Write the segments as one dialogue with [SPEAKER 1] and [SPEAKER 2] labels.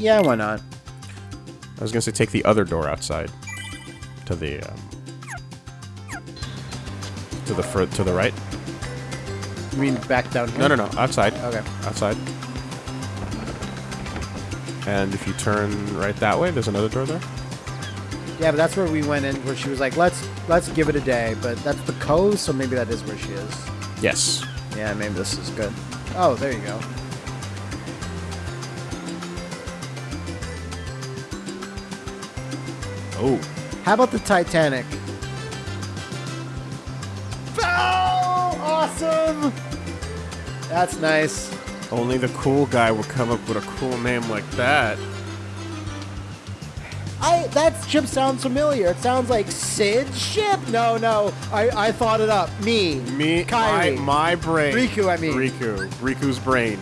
[SPEAKER 1] Yeah, why not?
[SPEAKER 2] I was gonna say take the other door outside. To the um, to the fur to the right.
[SPEAKER 1] You mean back down here?
[SPEAKER 2] No, no, no, outside.
[SPEAKER 1] Okay.
[SPEAKER 2] Outside. And if you turn right that way, there's another door there.
[SPEAKER 1] Yeah, but that's where we went in, where she was like, "Let's let's give it a day." But that's the coast, so maybe that is where she is.
[SPEAKER 2] Yes.
[SPEAKER 1] Yeah, maybe this is good. Oh, there you go.
[SPEAKER 2] Oh,
[SPEAKER 1] How about the Titanic? Oh, awesome! That's nice.
[SPEAKER 2] only the cool guy would come up with a cool name like that.
[SPEAKER 1] I that ship sounds familiar. It sounds like Cid's ship. No, no, I, I thought it up. Me,
[SPEAKER 2] Me,
[SPEAKER 1] Kairi.
[SPEAKER 2] my, my brain.
[SPEAKER 1] Riku, I mean.
[SPEAKER 2] Riku. Riku's brain.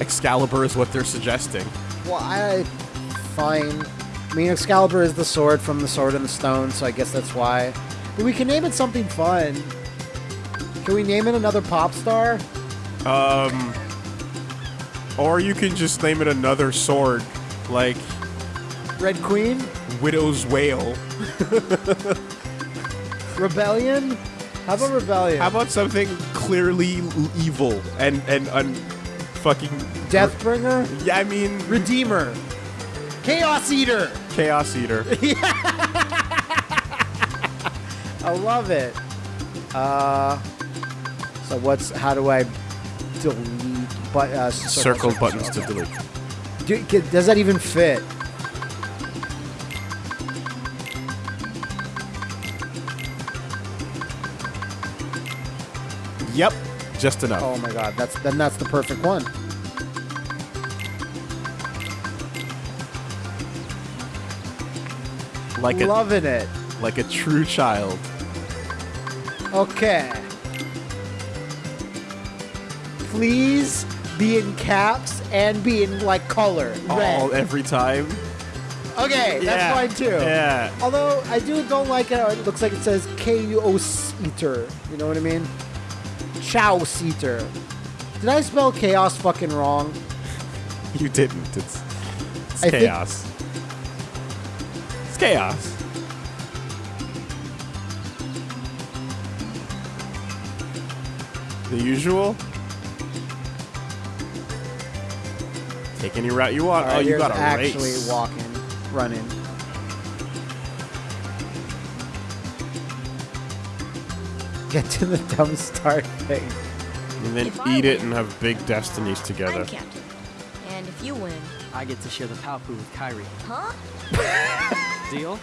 [SPEAKER 2] Excalibur is what they're suggesting.
[SPEAKER 1] Well, I fine. I mean, Excalibur is the sword from the Sword and the Stone, so I guess that's why. But we can name it something fun. Can we name it another pop star?
[SPEAKER 2] Um, or you can just name it another sword, like
[SPEAKER 1] Red Queen?
[SPEAKER 2] Widow's Wail.
[SPEAKER 1] Rebellion? How about Rebellion?
[SPEAKER 2] How about something clearly evil and and un, fucking
[SPEAKER 1] Deathbringer?
[SPEAKER 2] Yeah, I mean
[SPEAKER 1] Redeemer? Chaos Eater?
[SPEAKER 2] Chaos Eater.
[SPEAKER 1] I love it. Uh, so what's how do I delete? But uh,
[SPEAKER 2] Circle buttons to delete.
[SPEAKER 1] Do, does that even fit?
[SPEAKER 2] Yep, just enough.
[SPEAKER 1] Oh my god, that's then that's the perfect one.
[SPEAKER 2] Like a
[SPEAKER 1] Loving it.
[SPEAKER 2] like a true child.
[SPEAKER 1] Okay. Please be in caps and be in like color red.
[SPEAKER 2] All every time.
[SPEAKER 1] okay, that's
[SPEAKER 2] Yeah,
[SPEAKER 1] fine too.
[SPEAKER 2] Yeah.
[SPEAKER 1] Although I do don't like it. It looks like it says Chaos Eater. You know what I mean? Chaos Eater. Did I spell chaos fucking wrong?
[SPEAKER 2] You didn't. It's, it's chaos. It's chaos. The usual. Take any route you want.
[SPEAKER 1] All
[SPEAKER 2] oh,
[SPEAKER 1] right,
[SPEAKER 2] you
[SPEAKER 1] here's
[SPEAKER 2] got to
[SPEAKER 1] actually
[SPEAKER 2] race.
[SPEAKER 1] walking, running. Get to the dumb start thing.
[SPEAKER 2] and then
[SPEAKER 3] If I
[SPEAKER 2] eat it and have big destinies together.
[SPEAKER 3] I'm captain. And if you win,
[SPEAKER 4] I get to share the Paopu with Kairi.
[SPEAKER 3] huh?
[SPEAKER 4] Deal?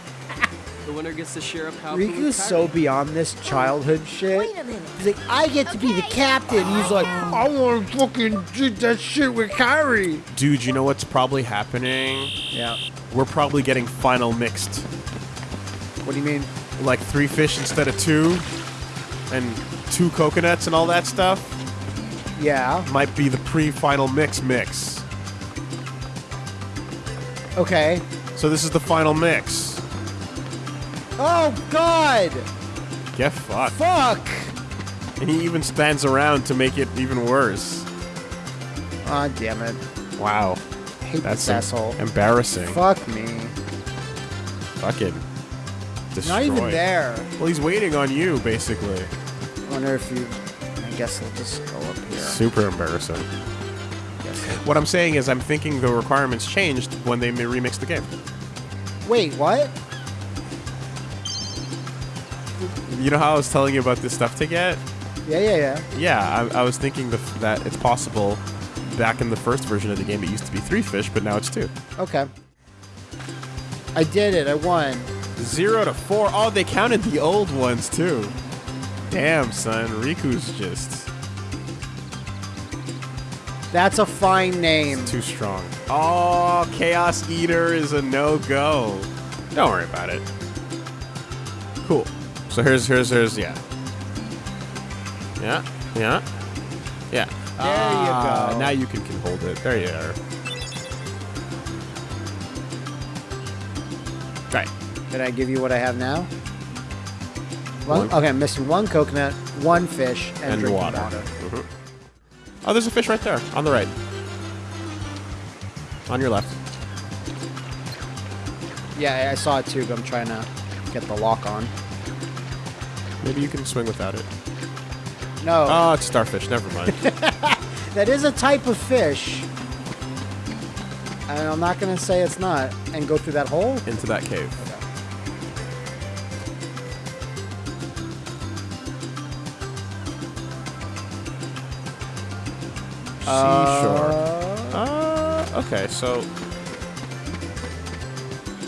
[SPEAKER 4] The winner gets to share a Paopu with
[SPEAKER 1] Riku's so beyond this childhood shit.
[SPEAKER 3] Wait a minute.
[SPEAKER 1] He's like, I get to be the captain. He's like, oh, I want to fucking do that shit with Kairi.
[SPEAKER 2] Dude, you know what's probably happening?
[SPEAKER 1] Yeah.
[SPEAKER 2] We're probably getting final mixed.
[SPEAKER 1] What do you mean?
[SPEAKER 2] Like three fish instead of two, and two coconuts and all that stuff.
[SPEAKER 1] Yeah.
[SPEAKER 2] Might be the pre-final mix mix.
[SPEAKER 1] Okay.
[SPEAKER 2] So this is the final mix.
[SPEAKER 1] Oh God.
[SPEAKER 2] Get fucked.
[SPEAKER 1] Fuck.
[SPEAKER 2] And he even stands around to make it even worse.
[SPEAKER 1] Ah, damn it.
[SPEAKER 2] Wow.
[SPEAKER 1] I hate
[SPEAKER 2] That's
[SPEAKER 1] this asshole.
[SPEAKER 2] embarrassing.
[SPEAKER 1] Fuck me.
[SPEAKER 2] Fucking destroy.
[SPEAKER 1] Not even there.
[SPEAKER 2] Well, he's waiting on you, basically.
[SPEAKER 1] I wonder if you. I guess I'll just go up here.
[SPEAKER 2] Super embarrassing. What I'm saying is, I'm thinking the requirements changed when they remixed the game.
[SPEAKER 1] Wait, what?
[SPEAKER 2] You know how I was telling you about this stuff to get?
[SPEAKER 1] Yeah, yeah, yeah.
[SPEAKER 2] Yeah, I, I was thinking the, that it's possible. Back in the first version of the game, it used to be three fish, but now it's two.
[SPEAKER 1] Okay. I did it. I won.
[SPEAKER 2] Zero to four. Oh, they counted the old ones too. Damn, son. Riku's just
[SPEAKER 1] That's a fine name.
[SPEAKER 2] too strong. Oh, Chaos Eater is a no-go. Don't worry about it. Cool. So here's here's here's yeah. Yeah, yeah, yeah.
[SPEAKER 1] There you
[SPEAKER 2] Ah,
[SPEAKER 1] go.
[SPEAKER 2] Now you can, can hold it. There you are. Right.
[SPEAKER 1] Did I give you what I have now? One,
[SPEAKER 2] One.
[SPEAKER 1] okay, I'm missing one coconut, one fish, and,
[SPEAKER 2] And
[SPEAKER 1] drinking
[SPEAKER 2] water.
[SPEAKER 1] water.
[SPEAKER 2] Mhm. Oh, there's a fish right there on the right. On your left.
[SPEAKER 1] Yeah, I saw it too, but I'm trying to get the lock on.
[SPEAKER 2] Maybe you can swing without it.
[SPEAKER 1] No,
[SPEAKER 2] Oh, it's starfish. Never mind.
[SPEAKER 1] that is a type of fish. And I'm not going to say it's not. And go through that hole?
[SPEAKER 2] Into that cave. Seashore. Uh, okay, so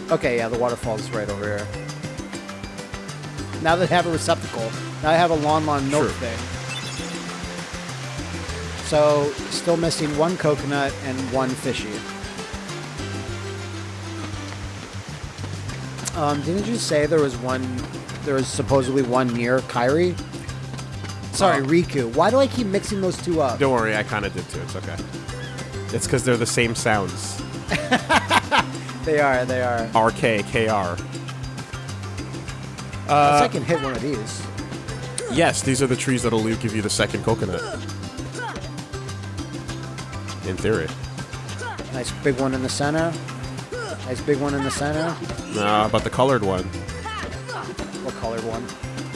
[SPEAKER 1] Okay, yeah, the waterfall's right over here. Now that I have a receptacle, now I have a Lon Lon milk
[SPEAKER 2] Sure.
[SPEAKER 1] thing. So, still missing one coconut and one fishy. Um, didn't you say there was one, there was supposedly one near Kairi? Sorry, Riku. Why do I keep mixing those two up?
[SPEAKER 2] don't worry, I kind of did too. It's okay. It's because they're the same sounds.
[SPEAKER 1] They are, they are.
[SPEAKER 2] RK, KR. Uh,
[SPEAKER 1] I can hit one of these.
[SPEAKER 2] yes, these are the trees that'll give you the second coconut. In theory.
[SPEAKER 1] Nice big one in the center. Nice big one in the center.
[SPEAKER 2] No, about the colored one.
[SPEAKER 1] What colored one?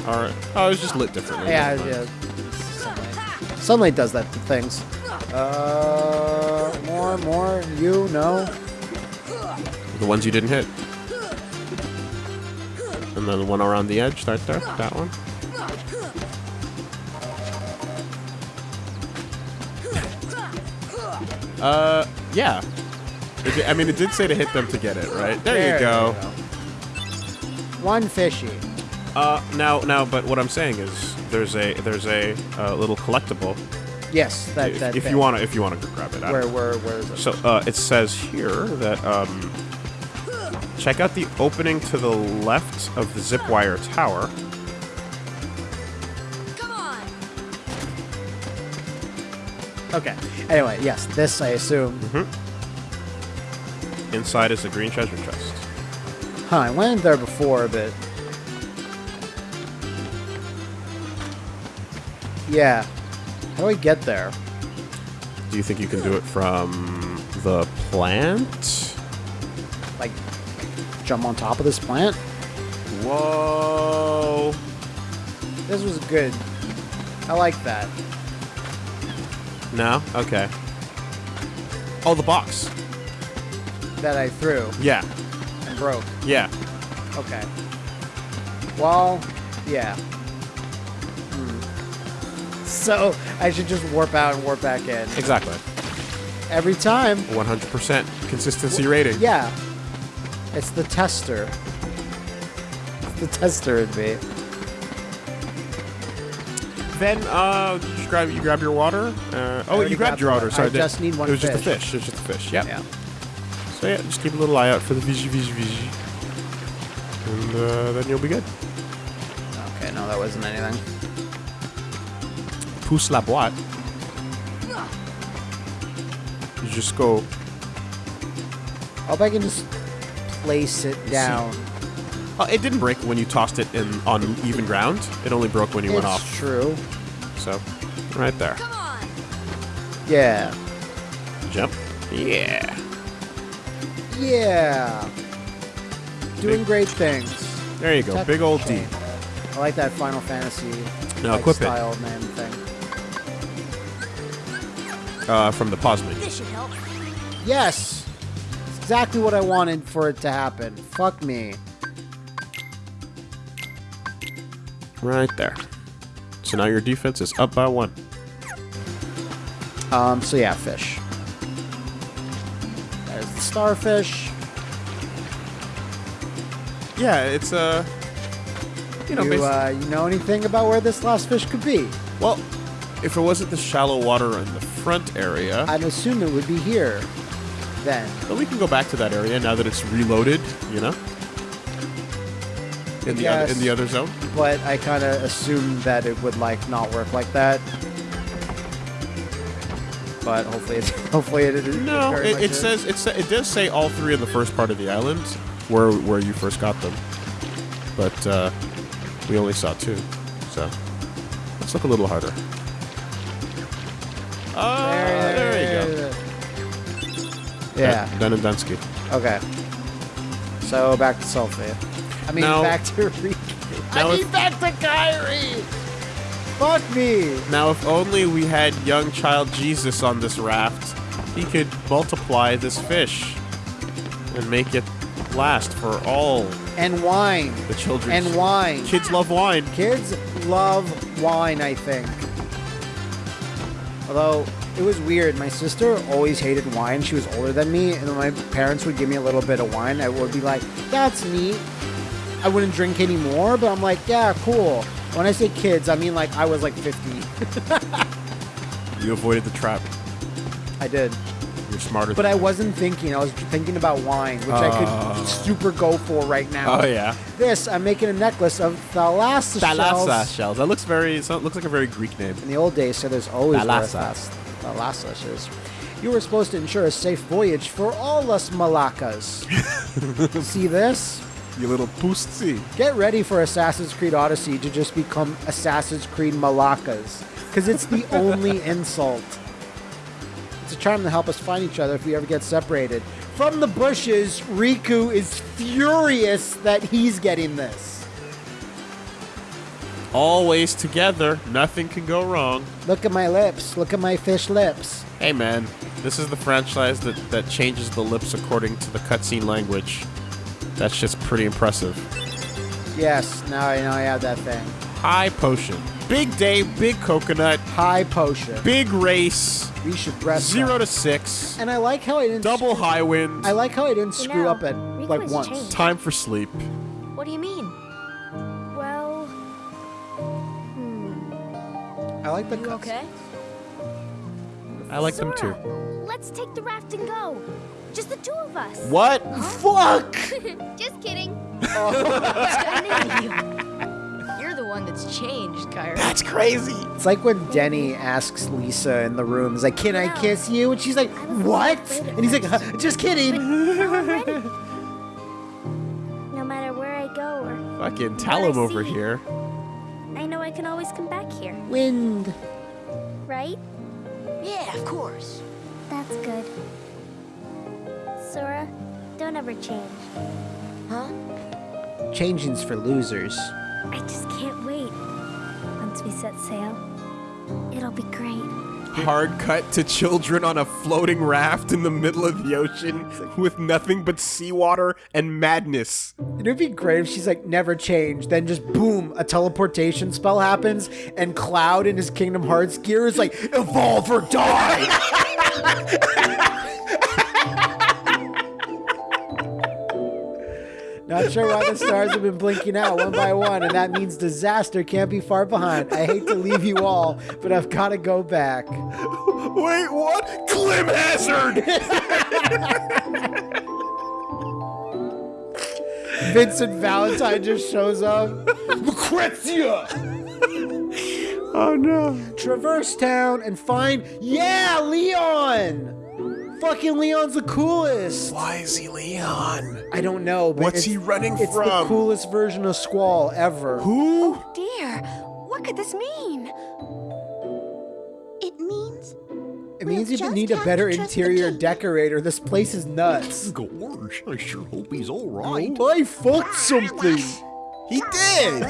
[SPEAKER 2] All right. Oh, it was just lit differently.
[SPEAKER 1] Yeah,
[SPEAKER 2] Never
[SPEAKER 1] yeah. Sunlight. Sunlight does that to things. Uh, more, more. You no.
[SPEAKER 2] The ones you didn't hit. And then the one around the edge, right there. That one. Uh, yeah. It I mean, it did say to hit them to get it, right? There, you go.
[SPEAKER 1] One fishy.
[SPEAKER 2] Uh, now, now, but what I'm saying is, there's a there's a uh, little collectible.
[SPEAKER 1] Yes, that
[SPEAKER 2] if
[SPEAKER 1] that.
[SPEAKER 2] if you wanna if you wanna grab it. I
[SPEAKER 1] Where where where is it?
[SPEAKER 2] So uh, it says here that um, check out the opening to the left of the zip wire tower.
[SPEAKER 3] Come on.
[SPEAKER 1] Okay. Anyway, yes, this I assume.
[SPEAKER 2] Inside is a green treasure chest.
[SPEAKER 1] Huh? I went in there before, but yeah. How do I get there?
[SPEAKER 2] Do you think you can do it from the plant?
[SPEAKER 1] Like, jump on top of this plant?
[SPEAKER 2] Whoa!
[SPEAKER 1] This was good. I like that.
[SPEAKER 2] No? Okay. Oh, the box.
[SPEAKER 1] That I threw
[SPEAKER 2] Yeah.
[SPEAKER 1] and broke.
[SPEAKER 2] Yeah.
[SPEAKER 1] Okay. Well, yeah. So I should just warp out and warp back in
[SPEAKER 2] Exactly.
[SPEAKER 1] every time.
[SPEAKER 2] 100% consistency rating.
[SPEAKER 1] Yeah. It's the tester. It's the tester in me.
[SPEAKER 2] Then, uh, you grab you grab your water? Uh, oh, you grabbed
[SPEAKER 1] grabbed
[SPEAKER 2] your water. Sorry,
[SPEAKER 1] I just need one
[SPEAKER 2] It was just a
[SPEAKER 1] fish.
[SPEAKER 2] fish. It was just a fish. Yep.
[SPEAKER 1] Yeah.
[SPEAKER 2] So yeah, just keep a little eye out for the vigi vigi vigi, and uh, then you'll be good.
[SPEAKER 1] Okay, no, that wasn't anything.
[SPEAKER 2] Pousse la boîte. You just go.
[SPEAKER 1] I hope I can just place it down.
[SPEAKER 2] Oh, it didn't break when you tossed it in on even ground. It only broke when you
[SPEAKER 1] it's
[SPEAKER 2] went off.
[SPEAKER 1] true.
[SPEAKER 2] So, right there.
[SPEAKER 3] Come on.
[SPEAKER 1] Yeah.
[SPEAKER 2] Jump. Yeah.
[SPEAKER 1] Yeah. Doing
[SPEAKER 2] Big-
[SPEAKER 1] great things.
[SPEAKER 2] There you go. Big old D.
[SPEAKER 1] Chain. Like that Final Fantasy
[SPEAKER 2] No,
[SPEAKER 1] like,
[SPEAKER 2] equip it.
[SPEAKER 1] style name thing.
[SPEAKER 2] Uh, from the pause.
[SPEAKER 3] This should help.
[SPEAKER 1] Yes! It's exactly what I wanted for it to happen. Fuck me.
[SPEAKER 2] Right there. So now your defense is up by one.
[SPEAKER 1] Um, so yeah, fish. There's the starfish.
[SPEAKER 2] Yeah, it's uh, you know,
[SPEAKER 1] you, uh, you know anything about where this last fish could be?
[SPEAKER 2] well, if it wasn't the shallow water and the front area,
[SPEAKER 1] I'd assume it would be here. Then.
[SPEAKER 2] but we can go back to that area now that it's reloaded. You know, in the other, in the other zone.
[SPEAKER 1] But I kind of assumed that it would, like, not work like that. But hopefully it, hopefully it, it
[SPEAKER 2] No, it, it
[SPEAKER 1] is.
[SPEAKER 2] says it, sa- it does say all three in the first part of the island, where where you first got them, but uh, we only saw two. So let's look a little harder. Oh, there, you go.
[SPEAKER 1] Yeah.
[SPEAKER 2] Dun- Dun and Dunsky.
[SPEAKER 1] Okay. So back to Sulfate. I mean,
[SPEAKER 2] Now-
[SPEAKER 1] back to Riku. I mean, back to Kairi. Fuck me.
[SPEAKER 2] Now, if only we had young child Jesus on this raft, he could multiply this fish and make it last for all
[SPEAKER 1] And wine.
[SPEAKER 2] the children.
[SPEAKER 1] And wine.
[SPEAKER 2] Kids love wine.
[SPEAKER 1] Kids love wine, I think. Although it was weird, my sister always hated wine. She was older than me, and when my parents would give me a little bit of wine, I would be like, "That's neat." I wouldn't drink anymore, but I'm like, "Yeah, cool." When I say kids, I mean like I was like 50.
[SPEAKER 2] You avoided the trap.
[SPEAKER 1] I did,
[SPEAKER 2] You're smarter.
[SPEAKER 1] but I wasn't thinking. I was thinking about wine, which I
[SPEAKER 2] Oh.
[SPEAKER 1] could super go for right now.
[SPEAKER 2] oh yeah.
[SPEAKER 1] This, I'm making a necklace of thalassa
[SPEAKER 2] Thalassa
[SPEAKER 1] shells.
[SPEAKER 2] shells. That looks very. So it looks like a very Greek name.
[SPEAKER 1] In the old days, so there's always
[SPEAKER 2] Thalassa.
[SPEAKER 1] Thalassa shells. You were supposed to ensure a safe voyage for all us Malakas. See this?
[SPEAKER 2] You little pussy.
[SPEAKER 1] Get ready for Assassin's Creed Odyssey to just become Assassin's Creed Malakas, because it's the only insult. Charm to help us find each other if we ever get separated. From the bushes, Riku is furious that he's getting this.
[SPEAKER 2] Always together. Nothing can go wrong.
[SPEAKER 1] Look at my lips. Look at my fish lips.
[SPEAKER 2] Hey man, this is the franchise that, that changes the lips according to the cutscene language. That's just pretty impressive.
[SPEAKER 1] Yes, now I know I have that thing.
[SPEAKER 2] High potion. Big day, big coconut,
[SPEAKER 1] High potion.
[SPEAKER 2] big race,
[SPEAKER 1] We should dress
[SPEAKER 2] zero
[SPEAKER 1] up.
[SPEAKER 2] to six,
[SPEAKER 1] And I like how I didn't
[SPEAKER 2] double high wind,
[SPEAKER 1] I like how I didn't
[SPEAKER 3] You
[SPEAKER 1] screw
[SPEAKER 3] know,
[SPEAKER 1] up at
[SPEAKER 3] Riku
[SPEAKER 1] like
[SPEAKER 3] has
[SPEAKER 1] once.
[SPEAKER 3] changed.
[SPEAKER 2] time for sleep.
[SPEAKER 3] What do you mean?
[SPEAKER 5] Well, hmm.
[SPEAKER 1] I like the
[SPEAKER 3] You
[SPEAKER 1] cuts.
[SPEAKER 3] okay?
[SPEAKER 2] I like them too.
[SPEAKER 5] Let's take the raft and go. Just the two of us.
[SPEAKER 2] What?
[SPEAKER 1] Fuck!
[SPEAKER 5] Just kidding.
[SPEAKER 3] You're the one that's changed, Kairi.
[SPEAKER 2] That's crazy.
[SPEAKER 1] It's like when Denny asks Lisa in the room, he's like, Can I kiss you? And she's like, What? And he's like, "Huh, Just kidding.
[SPEAKER 5] Now I'm ready. No matter where I go or
[SPEAKER 2] Fucking tell him over here.
[SPEAKER 5] I know I can always come back here,
[SPEAKER 1] Wind.
[SPEAKER 5] right?
[SPEAKER 3] Yeah, of course.
[SPEAKER 5] That's good. Sora, don't ever change.
[SPEAKER 3] Huh?
[SPEAKER 1] Changing's for losers.
[SPEAKER 5] I just can't wait. Once we set sail, it'll be great.
[SPEAKER 2] Hard cut to children on a floating raft in the middle of the ocean with nothing but seawater and madness.
[SPEAKER 1] It'd be great if she's like, Never change. Then just boom, a teleportation spell happens, and Cloud in his Kingdom Hearts gear is like, Evolve or die! Not sure why the stars have been blinking out one by one, and that means disaster can't be far behind. I hate to leave you all, but I've got to go back.
[SPEAKER 2] Wait, what? Glim Hazard!
[SPEAKER 1] Vincent Valentine just shows up. Lucrecia!
[SPEAKER 2] oh no.
[SPEAKER 1] Traverse town and find, yeah, Leon! Fucking Leon's the coolest.
[SPEAKER 2] Why is he Leon?
[SPEAKER 1] I don't know, but
[SPEAKER 2] What's
[SPEAKER 1] it's-
[SPEAKER 2] he running
[SPEAKER 1] it's the coolest version of Squall ever.
[SPEAKER 2] Who?
[SPEAKER 6] Oh, dear, what could this mean? It means
[SPEAKER 1] It means you
[SPEAKER 6] just
[SPEAKER 1] need a better
[SPEAKER 6] to trust the
[SPEAKER 1] interior decorator. This place is nuts.
[SPEAKER 7] Gosh, I sure hope he's all right.
[SPEAKER 1] I fucked ah, something.
[SPEAKER 2] He did.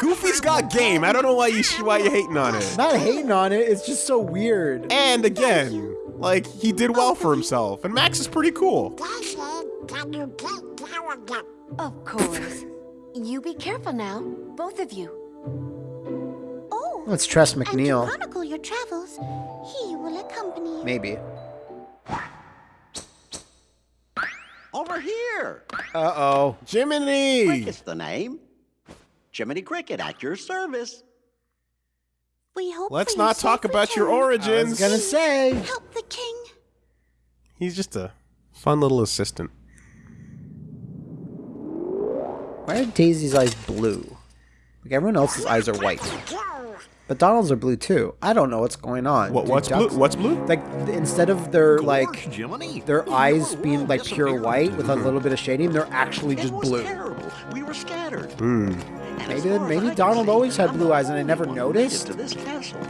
[SPEAKER 2] Goofy's got game. I don't know why you why you hating on it.
[SPEAKER 1] Not hating on it, it's just so weird.
[SPEAKER 2] And again, like he did well for himself, and Max is pretty cool.
[SPEAKER 6] Of course. you be careful now, both of you. Oh,
[SPEAKER 1] Let's trust
[SPEAKER 6] and to
[SPEAKER 1] McNeil.
[SPEAKER 6] chronicle your travels, he will accompany you.
[SPEAKER 1] Maybe.
[SPEAKER 7] Over here.
[SPEAKER 1] Uh oh.
[SPEAKER 2] Jiminy.
[SPEAKER 7] Cricket's the name. Jiminy Cricket at your service.
[SPEAKER 6] We hope
[SPEAKER 2] Let's not talk
[SPEAKER 6] safe
[SPEAKER 2] about your
[SPEAKER 6] return.
[SPEAKER 1] I was
[SPEAKER 2] origins.
[SPEAKER 1] gonna say.
[SPEAKER 6] Help the king.
[SPEAKER 2] He's just a fun little assistant.
[SPEAKER 1] Why are Daisy's eyes blue? Like everyone else's eyes are white. But Donald's are blue too. I don't know what's going on.
[SPEAKER 2] What? What's blue?
[SPEAKER 1] ducks-
[SPEAKER 2] What's blue?
[SPEAKER 1] Like instead of their like
[SPEAKER 7] Jiminy.
[SPEAKER 1] their
[SPEAKER 7] We
[SPEAKER 1] eyes being like pure white with a little bit of shading, they're actually
[SPEAKER 7] It
[SPEAKER 1] just
[SPEAKER 7] was
[SPEAKER 1] blue.
[SPEAKER 7] terrible. We were scattered.
[SPEAKER 2] Hmm.
[SPEAKER 7] And as
[SPEAKER 1] Maybe
[SPEAKER 7] far as
[SPEAKER 1] maybe Donald
[SPEAKER 7] see,
[SPEAKER 1] always had blue eyes and I never
[SPEAKER 7] one who made it
[SPEAKER 1] noticed.
[SPEAKER 7] To this castle.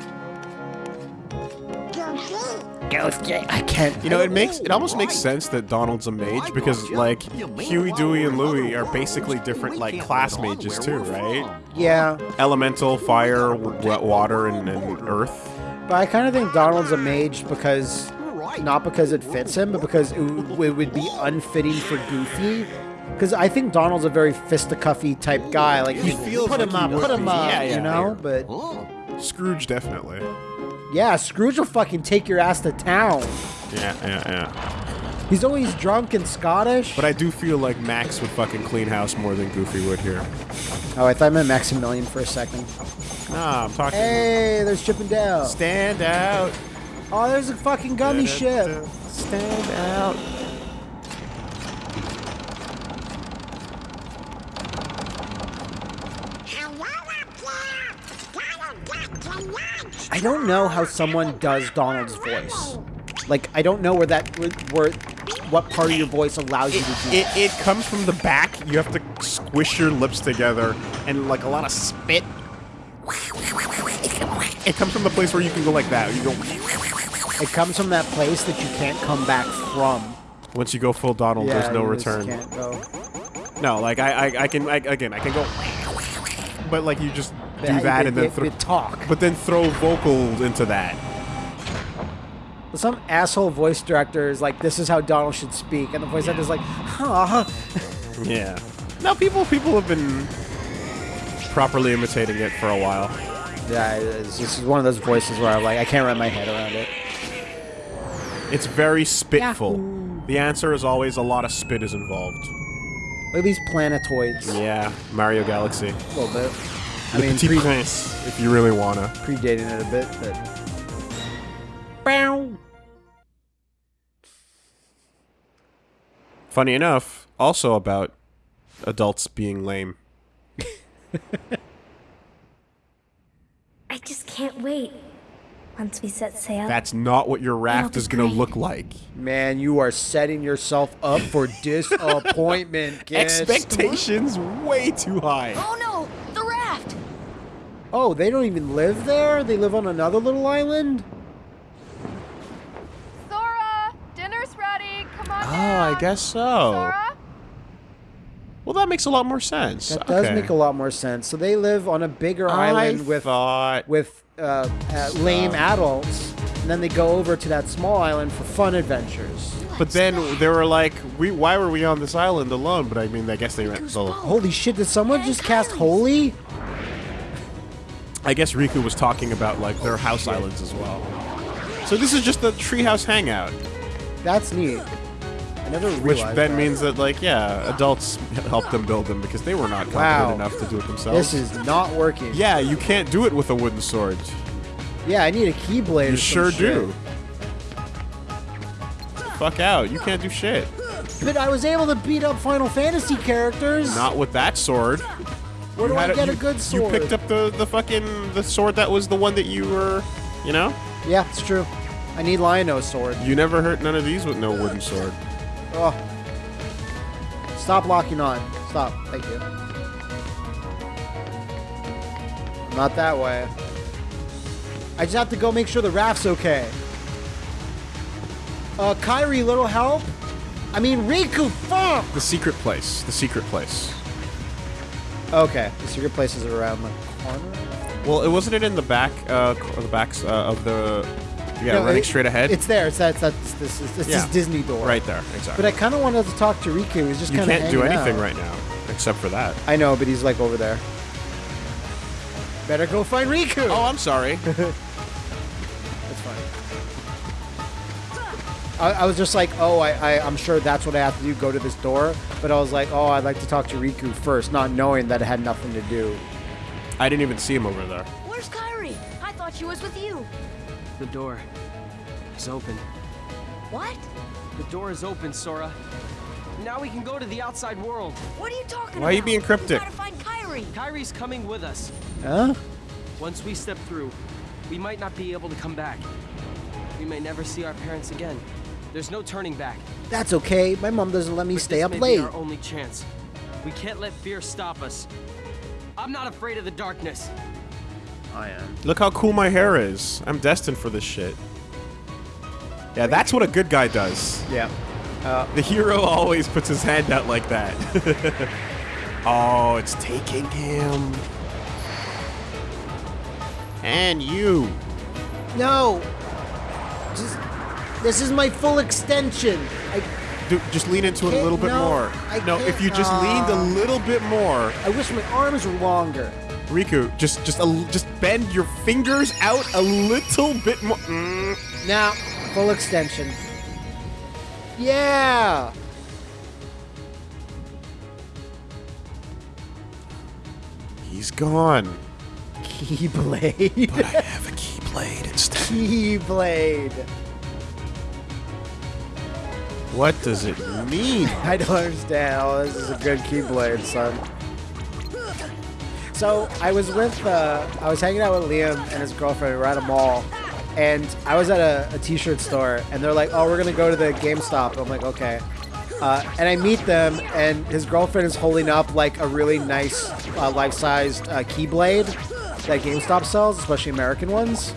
[SPEAKER 1] I can't.
[SPEAKER 2] You know, it makes it almost makes sense that Donald's a mage because like Huey, Dewey, and Louie are basically different like class mages too, right?
[SPEAKER 1] Yeah,
[SPEAKER 2] Elemental, fire, wet water, and, and earth.
[SPEAKER 1] but I kind of think Donald's a mage because not because it fits him, but because it, it would be unfitting for Goofy. Because I think Donald's a very fisticuffy type guy. Like
[SPEAKER 2] He
[SPEAKER 1] you
[SPEAKER 2] feels
[SPEAKER 1] put
[SPEAKER 2] like
[SPEAKER 1] him
[SPEAKER 2] he
[SPEAKER 1] up,
[SPEAKER 2] would
[SPEAKER 1] put him
[SPEAKER 2] be.
[SPEAKER 1] up,
[SPEAKER 2] Yeah, yeah,
[SPEAKER 1] you know. But oh.
[SPEAKER 2] Scrooge definitely.
[SPEAKER 1] yeah, Scrooge will fucking take your ass to town.
[SPEAKER 2] Yeah, yeah, yeah.
[SPEAKER 1] He's always drunk and Scottish.
[SPEAKER 2] But I do feel like Max would fucking clean house more than Goofy would here.
[SPEAKER 1] oh, I thought I meant Maximilian for a second.
[SPEAKER 2] Nah, I'm talking.
[SPEAKER 1] Hey, there's Chip and Dale.
[SPEAKER 2] Stand out.
[SPEAKER 1] Oh, there's a fucking Gummi ship.
[SPEAKER 2] Stand out.
[SPEAKER 1] Don't know how someone does Donald's voice. Like, I don't know where that, where, what part of your voice allows you to do.
[SPEAKER 2] It, it comes from the back. You have to squish your lips together and like a lot of spit. It comes from the place where you can go like that. You go
[SPEAKER 1] It comes from that place that you can't come back from.
[SPEAKER 2] once you go full Donald.
[SPEAKER 1] yeah,
[SPEAKER 2] there's no return.
[SPEAKER 1] Can't go.
[SPEAKER 2] No, like I, I, I can I, again I can go, but like you just do that
[SPEAKER 1] you-
[SPEAKER 2] and then throw,
[SPEAKER 1] talk.
[SPEAKER 2] but then throw vocals into that.
[SPEAKER 1] Some asshole voice director is like, "This is how Donald should speak," and the voice actor is like, "Huh."
[SPEAKER 2] Yeah. Now people people have been properly imitating it for a while.
[SPEAKER 1] Yeah, it's just one of those voices where I'm like, I can't wrap my head around it.
[SPEAKER 2] It's very spitful. The answer is always a lot of spit is involved.
[SPEAKER 1] Look at these planetoids.
[SPEAKER 2] Yeah, Mario Galaxy.
[SPEAKER 1] A little bit. I
[SPEAKER 2] Le
[SPEAKER 1] mean,
[SPEAKER 2] Petit
[SPEAKER 1] pre-
[SPEAKER 2] Prince, if you really wanna.
[SPEAKER 1] predating it a bit, but. Bow.
[SPEAKER 2] Funny enough, also about adults being lame.
[SPEAKER 5] I just can't wait. Once we set sail,
[SPEAKER 2] That's not what your raft is gonna look like.
[SPEAKER 1] Man, you are setting yourself up for disappointment.
[SPEAKER 2] Expectations way too high.
[SPEAKER 3] Oh no, the raft!
[SPEAKER 1] Oh, they don't even live there? They live on another little island?
[SPEAKER 8] Sora, dinner's ready. Come on
[SPEAKER 2] Oh,
[SPEAKER 8] down.
[SPEAKER 2] I guess so.
[SPEAKER 8] Sora,
[SPEAKER 2] Well, that makes a lot more sense.
[SPEAKER 1] That does make a lot more sense. So they live on a bigger
[SPEAKER 2] I
[SPEAKER 1] island with
[SPEAKER 2] thought
[SPEAKER 1] with uh, uh, lame adults, and then they go over to that small island for fun adventures.
[SPEAKER 2] But then they were like, "We why were we on this island alone?" But I mean, I guess they meant so.
[SPEAKER 1] Holy shit! Did someone just cast Holy?
[SPEAKER 2] I guess Riku was talking about like their house islands as well. So this is just the treehouse hangout,
[SPEAKER 1] That's neat. I never realized.
[SPEAKER 2] which then
[SPEAKER 1] that.
[SPEAKER 2] means that like yeah, adults helped them build them because they were not competent
[SPEAKER 1] Wow.
[SPEAKER 2] enough to do it themselves.
[SPEAKER 1] this is not working.
[SPEAKER 2] yeah, you can't do it with a wooden sword.
[SPEAKER 1] Yeah, I need a keyblade.
[SPEAKER 2] You sure do. Fuck out! You can't do shit.
[SPEAKER 1] But I was able to beat up Final Fantasy characters.
[SPEAKER 2] Not with that sword.
[SPEAKER 1] Where do
[SPEAKER 2] You
[SPEAKER 1] I
[SPEAKER 2] had
[SPEAKER 1] get
[SPEAKER 2] you,
[SPEAKER 1] a good sword?
[SPEAKER 2] You picked up the the fucking the sword that was the one that you were, you know.
[SPEAKER 1] Yeah, it's true. I need Lion-O sword.
[SPEAKER 2] You never hurt none of these with no wooden sword.
[SPEAKER 1] Oh. Stop locking on. Stop. Thank you. Not that way. I just have to go make sure the raft's okay. Uh, Kairi, little help? I mean, Riku, fuck!
[SPEAKER 2] The secret place. The secret place.
[SPEAKER 1] Okay, the secret place is around the corner.
[SPEAKER 2] Well, it wasn't it in the back, uh, the backs uh, of the. Yeah,
[SPEAKER 1] No,
[SPEAKER 2] running
[SPEAKER 1] it-
[SPEAKER 2] straight ahead.
[SPEAKER 1] It's there. It's that. That's this. Is, it's
[SPEAKER 2] Yeah.
[SPEAKER 1] this Disney door.
[SPEAKER 2] right there. Exactly.
[SPEAKER 1] But I kind of wanted to talk to Riku. He's just
[SPEAKER 2] you
[SPEAKER 1] kind of
[SPEAKER 2] can't do anything right now except for that.
[SPEAKER 1] I know, but he's like over there. Better go find Riku.
[SPEAKER 2] Oh, I'm sorry.
[SPEAKER 1] I, I was just like, oh, I, I, I'm sure that's what I have to do, go to this door. But I was like, oh, I'd like to talk to Riku first, not knowing that it had nothing to do.
[SPEAKER 2] I didn't even see him over there.
[SPEAKER 3] Where's Kairi? I thought she was with you.
[SPEAKER 4] The door is open.
[SPEAKER 3] What?
[SPEAKER 4] The door is open, Sora. Now we can go to the outside world.
[SPEAKER 3] What are you talking about?
[SPEAKER 2] Why are you being cryptic?
[SPEAKER 3] We gotta find Kairi.
[SPEAKER 4] Kairi's coming with us.
[SPEAKER 1] Huh?
[SPEAKER 4] Once we step through, we might not be able to come back. We may never see our parents again. There's no turning back.
[SPEAKER 1] That's okay. My mom doesn't let me
[SPEAKER 4] But
[SPEAKER 1] stay
[SPEAKER 4] this
[SPEAKER 1] up
[SPEAKER 4] may
[SPEAKER 1] late.
[SPEAKER 4] Be our only chance. We can't let fear stop us. I'm not afraid of the darkness.
[SPEAKER 1] I am.
[SPEAKER 2] Look how cool my hair is. I'm destined for this shit. Yeah, that's what a good guy does.
[SPEAKER 1] Yeah.
[SPEAKER 2] Uh, the hero always puts his hand out like that. oh, it's taking him. And you.
[SPEAKER 1] No. Just. This is my full extension. I.
[SPEAKER 2] Dude, just lean into it a little bit
[SPEAKER 1] no,
[SPEAKER 2] more.
[SPEAKER 1] I
[SPEAKER 2] no, if you just
[SPEAKER 1] can't.
[SPEAKER 2] leaned a little bit more,
[SPEAKER 1] I wish my arms were longer.
[SPEAKER 2] Riku, just just a, just bend your fingers out a little bit more. Mm.
[SPEAKER 1] Now, full extension. Yeah.
[SPEAKER 2] He's gone.
[SPEAKER 1] Keyblade.
[SPEAKER 2] But I have a keyblade instead.
[SPEAKER 1] Keyblade.
[SPEAKER 2] What does it mean?
[SPEAKER 1] I don't understand. Oh, this is a good Keyblade, son. So I was with, uh, I was hanging out with Liam and his girlfriend. We were at a mall, and I was at a, a t-shirt store, and they're like, "Oh, we're gonna go to the GameStop." I'm like, "Okay." Uh, and I meet them, and his girlfriend is holding up like a really nice, uh, life-sized uh, Keyblade that GameStop sells, especially American ones.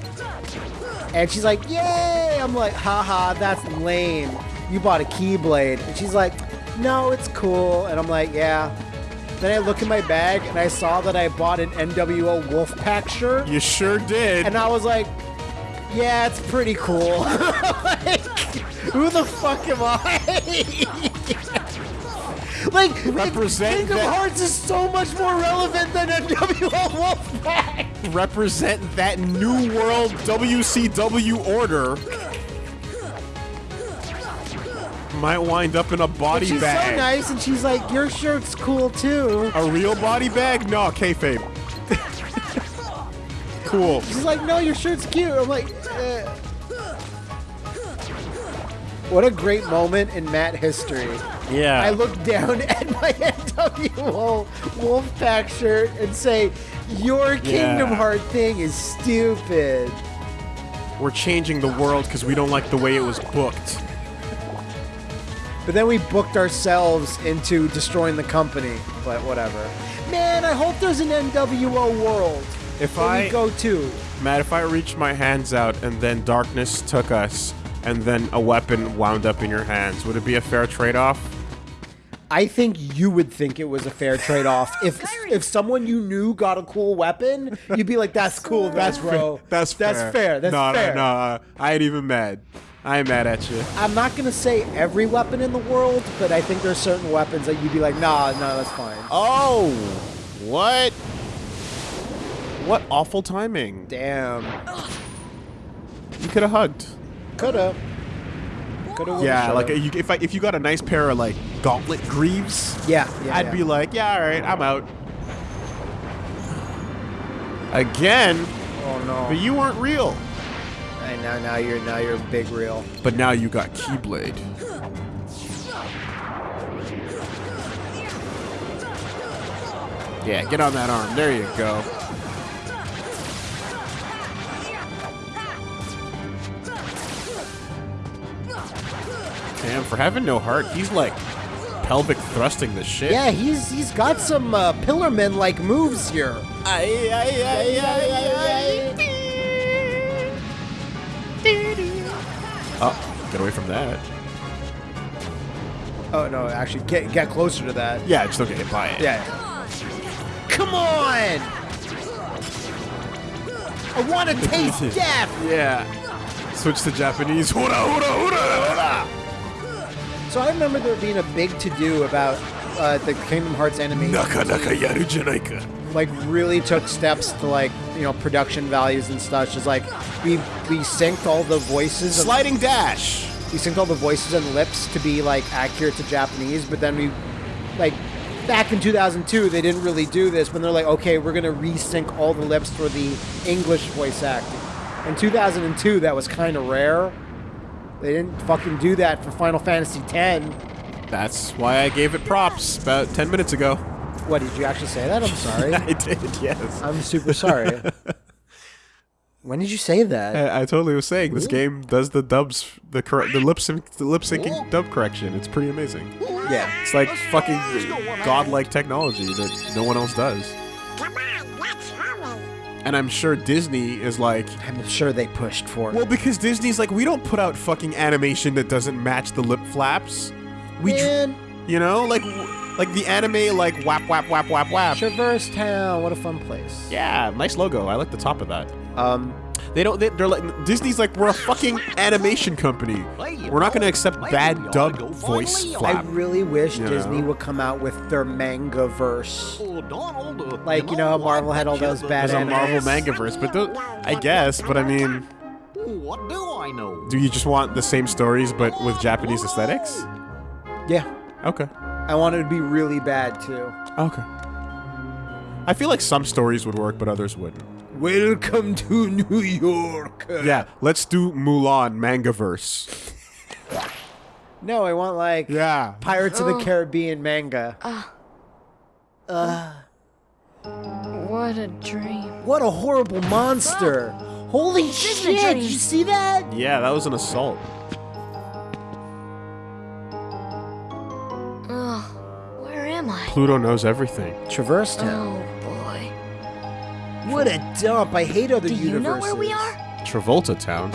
[SPEAKER 1] And she's like, "Yay!" I'm like, "Haha, that's lame. You bought a Keyblade." And she's like, "No, it's cool." And I'm like, "Yeah." Then I look in my bag and I saw that I bought an NWO Wolfpac shirt,
[SPEAKER 2] You sure did.
[SPEAKER 1] and I was like, "Yeah, it's pretty cool." like, who the fuck am I? like,
[SPEAKER 2] Represent
[SPEAKER 1] Kingdom
[SPEAKER 2] that-
[SPEAKER 1] Hearts is so much more relevant than NWO Wolfpac.
[SPEAKER 2] represent that new world WCW order might wind up in a body bag.
[SPEAKER 1] She's
[SPEAKER 2] bag.
[SPEAKER 1] so nice, and she's like, "Your shirt's cool too."
[SPEAKER 2] A real body bag? No, kayfabe. cool.
[SPEAKER 1] She's like, "No, your shirt's cute." I'm like, eh. "What a great moment in Matt history."
[SPEAKER 2] Yeah.
[SPEAKER 1] I look down at my NWO Wolfpac shirt and say, "Your Kingdom
[SPEAKER 2] Yeah.
[SPEAKER 1] Heart thing is stupid."
[SPEAKER 2] We're changing the world because we don't like the way it was booked.
[SPEAKER 1] But then we booked ourselves into destroying the company. But whatever. Man, I hope there's an NWO world.
[SPEAKER 2] If
[SPEAKER 1] that
[SPEAKER 2] I
[SPEAKER 1] we go to.
[SPEAKER 2] Matt, if I reached my hands out and then darkness took us and then a weapon wound up in your hands, would it be a fair trade-off?
[SPEAKER 1] I think you would think it was a fair trade-off. If if someone you knew got a cool weapon, you'd be like, "That's cool, that's bro.
[SPEAKER 2] That's fair.
[SPEAKER 1] That's fair. That's
[SPEAKER 2] no,
[SPEAKER 1] fair."
[SPEAKER 2] No, no, uh, I ain't even mad. I ain't mad at you.
[SPEAKER 1] I'm not gonna say every weapon in the world, but I think there's certain weapons that you'd be like, "Nah, no, that's fine."
[SPEAKER 2] Oh, what? What awful timing.
[SPEAKER 1] Damn,
[SPEAKER 2] You could have hugged.
[SPEAKER 1] coulda, coulda.
[SPEAKER 2] Yeah, like you, if I, if you got a nice pair of like gauntlet greaves,
[SPEAKER 1] yeah, yeah.
[SPEAKER 2] I'd
[SPEAKER 1] yeah.
[SPEAKER 2] be like, yeah, all right, I'm out. Again,
[SPEAKER 1] oh no.
[SPEAKER 2] but you weren't real.
[SPEAKER 1] And now, now you're now you're big real.
[SPEAKER 2] But now you got Keyblade. Yeah, get on that arm. There you go. Damn, for having no heart, he's like pelvic thrusting the shit.
[SPEAKER 1] Yeah, he's he's got some uh, Pillar Man like moves here.
[SPEAKER 2] Ay, ay, ay, Oh, get away from that.
[SPEAKER 1] Oh no, actually, get get closer to that.
[SPEAKER 2] Yeah, just don't get hit by it.
[SPEAKER 1] Yeah. Come on! I want to taste death.
[SPEAKER 2] Yeah. Switch to Japanese. Hura, hura, hura,
[SPEAKER 1] So I remember there being a big to do about uh, the Kingdom Hearts animation.
[SPEAKER 2] Naka naka yaru janaika.
[SPEAKER 1] like really took steps to like you know production values and stuff. Just like we we synced all the voices. Of,
[SPEAKER 2] Sliding dash.
[SPEAKER 1] we synced all the voices and lips to be like accurate to Japanese, but then we like back in 2002 they didn't really do this when they're like okay we're gonna resync all the lips for the English voice acting. In 2002 that was kind of rare. They didn't fucking do that for Final Fantasy X.
[SPEAKER 2] That's why I gave it props about 10 minutes ago.
[SPEAKER 1] What did you actually say that? I'm sorry.
[SPEAKER 2] I did, yes.
[SPEAKER 1] I'm super sorry. when did you say that?
[SPEAKER 2] I, I totally was saying this game does the dubs, the correct, the lip sync, the lip syncing dub correction. It's pretty amazing.
[SPEAKER 1] Yeah.
[SPEAKER 2] It's like fucking godlike technology that no one else does. And I'm sure Disney is like,
[SPEAKER 1] I'm sure they pushed for it.
[SPEAKER 2] well, because Disney's like, we don't put out fucking animation that doesn't match the lip flaps. We, dr-
[SPEAKER 1] Man,
[SPEAKER 2] you know, like, like the anime, like whap whap whap whap whap.
[SPEAKER 1] Traverse Town, what a fun place.
[SPEAKER 2] Yeah, nice logo. I like the top of that.
[SPEAKER 1] Um,
[SPEAKER 2] They don't. They, they're like Disney's like we're a fucking animation company. We're not going to accept bad
[SPEAKER 7] maybe
[SPEAKER 2] dub
[SPEAKER 7] go
[SPEAKER 2] voice
[SPEAKER 7] find Leo.
[SPEAKER 1] I really wish
[SPEAKER 2] You
[SPEAKER 1] Disney
[SPEAKER 2] know?
[SPEAKER 1] would come out with their manga verse.
[SPEAKER 7] Donald,
[SPEAKER 1] Like, you know how Marvel had all those bad
[SPEAKER 2] There's a? Marvel manga verse, but tho- I guess. But I mean,
[SPEAKER 7] What do I know?
[SPEAKER 2] do you just want the same stories but with Japanese aesthetics?
[SPEAKER 1] Yeah,
[SPEAKER 2] Okay.
[SPEAKER 1] I want it to be really bad too.
[SPEAKER 2] Okay. I feel like some stories would work, but others wouldn't.
[SPEAKER 1] Welcome to New York.
[SPEAKER 2] Yeah, let's do Mulan manga verse.
[SPEAKER 1] No, I want like
[SPEAKER 2] Yeah.
[SPEAKER 1] Pirates of the oh. Caribbean manga. Uh. Uh.
[SPEAKER 8] What a dream.
[SPEAKER 1] What a horrible monster! Holy
[SPEAKER 3] isn't
[SPEAKER 1] shit! Did you see that?
[SPEAKER 2] Yeah, that was an assault. Pluto knows everything.
[SPEAKER 1] Traverse Town.
[SPEAKER 3] Oh boy.
[SPEAKER 1] What a dump! I hate other
[SPEAKER 3] Do
[SPEAKER 1] universes.
[SPEAKER 3] you know where we are?
[SPEAKER 2] Travolta Town.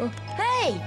[SPEAKER 3] Oh, hey!